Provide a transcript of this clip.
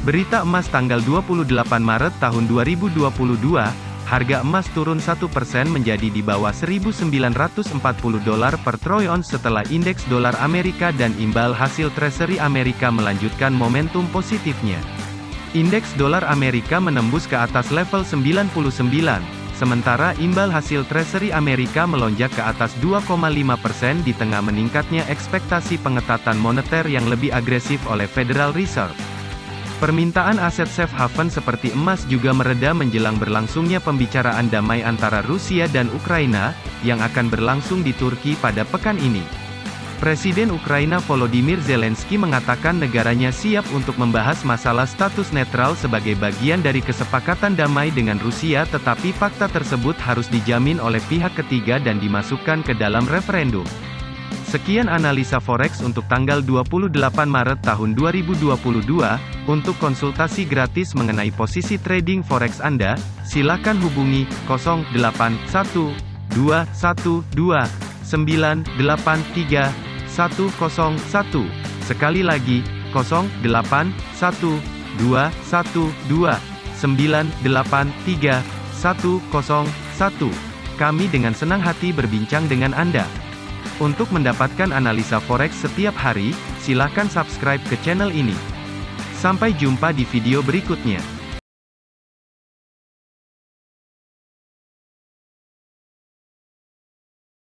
Berita emas tanggal 28 Maret tahun 2022, harga emas turun 1% menjadi di bawah 1.940 dolar per troy ounce setelah indeks dolar Amerika dan imbal hasil Treasury Amerika melanjutkan momentum positifnya. Indeks dolar Amerika menembus ke atas level 99, sementara imbal hasil Treasury Amerika melonjak ke atas 2,5% di tengah meningkatnya ekspektasi pengetatan moneter yang lebih agresif oleh Federal Reserve. Permintaan aset safe haven seperti emas juga mereda menjelang berlangsungnya pembicaraan damai antara Rusia dan Ukraina, yang akan berlangsung di Turki pada pekan ini. Presiden Ukraina Volodymyr Zelensky mengatakan negaranya siap untuk membahas masalah status netral sebagai bagian dari kesepakatan damai dengan Rusia tetapi fakta tersebut harus dijamin oleh pihak ketiga dan dimasukkan ke dalam referendum. Sekian analisa forex untuk tanggal 28 Maret tahun 2022. Untuk konsultasi gratis mengenai posisi trading forex Anda, silakan hubungi 081212983101. Sekali lagi, 081212983101. Kami dengan senang hati berbincang dengan Anda. Untuk mendapatkan analisa forex setiap hari, silakan subscribe ke channel ini. Sampai jumpa di video berikutnya.